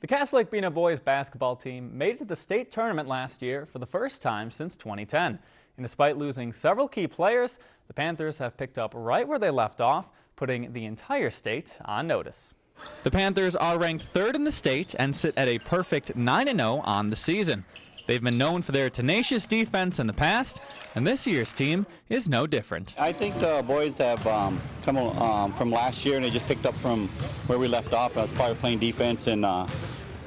The Cass Lake Bena boys basketball team made it to the state tournament last year for the first time since 2010. And despite losing several key players, the Panthers have picked up right where they left off, putting the entire state on notice. The Panthers are ranked third in the state and sit at a perfect 9-0 on the season. They've been known for their tenacious defense in the past, and this year's team is no different. I think the boys have um, come um, from last year and they just picked up from where we left off. I was probably playing defense, and uh,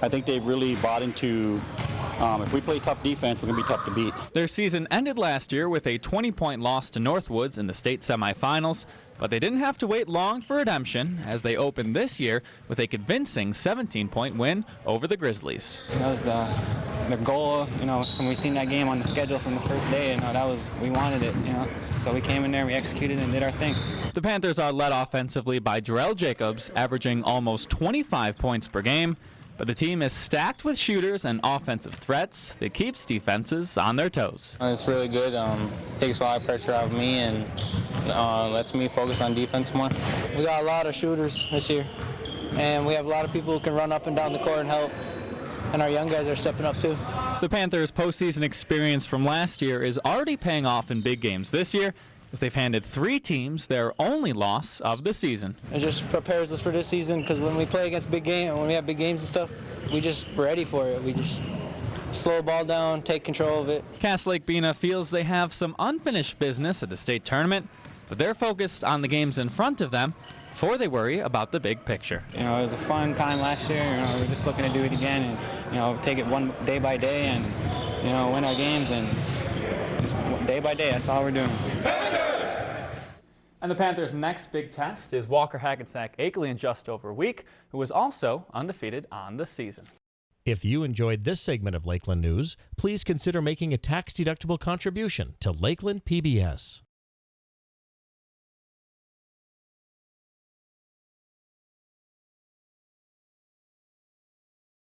I think they've really bought into um, if we play tough defense, we're going to be tough to beat. Their season ended last year with a 20-point loss to Northwoods in the state semifinals, but they didn't have to wait long for redemption as they opened this year with a convincing 17-point win over the Grizzlies. That was the the goal, you know, when we seen that game on the schedule from the first day, you know, that was, we wanted it, you know. So we came in there, we executed and did our thing. The Panthers are led offensively by Jarrell Jacobs, averaging almost 25 points per game. But the team is stacked with shooters and offensive threats that keeps defenses on their toes. It's really good. Um, takes a lot of pressure off me and uh, lets me focus on defense more. We got a lot of shooters this year, and we have a lot of people who can run up and down the court and help and our young guys are stepping up too. The Panthers' postseason experience from last year is already paying off in big games this year as they've handed three teams their only loss of the season. It just prepares us for this season because when we play against big game, when we have big games and stuff, we just ready for it. We just slow the ball down, take control of it. Cass Lake Bena feels they have some unfinished business at the state tournament, but they're focused on the games in front of them before they worry about the big picture. You know, it was a fun time last year. You know, we're just looking to do it again and, you know, take it one day by day and, you know, win our games and just day by day, that's all we're doing. And the Panthers' next big test is Walker Hackensack Akeley in just over a week, who was also undefeated on the season. If you enjoyed this segment of Lakeland News, please consider making a tax-deductible contribution to Lakeland PBS.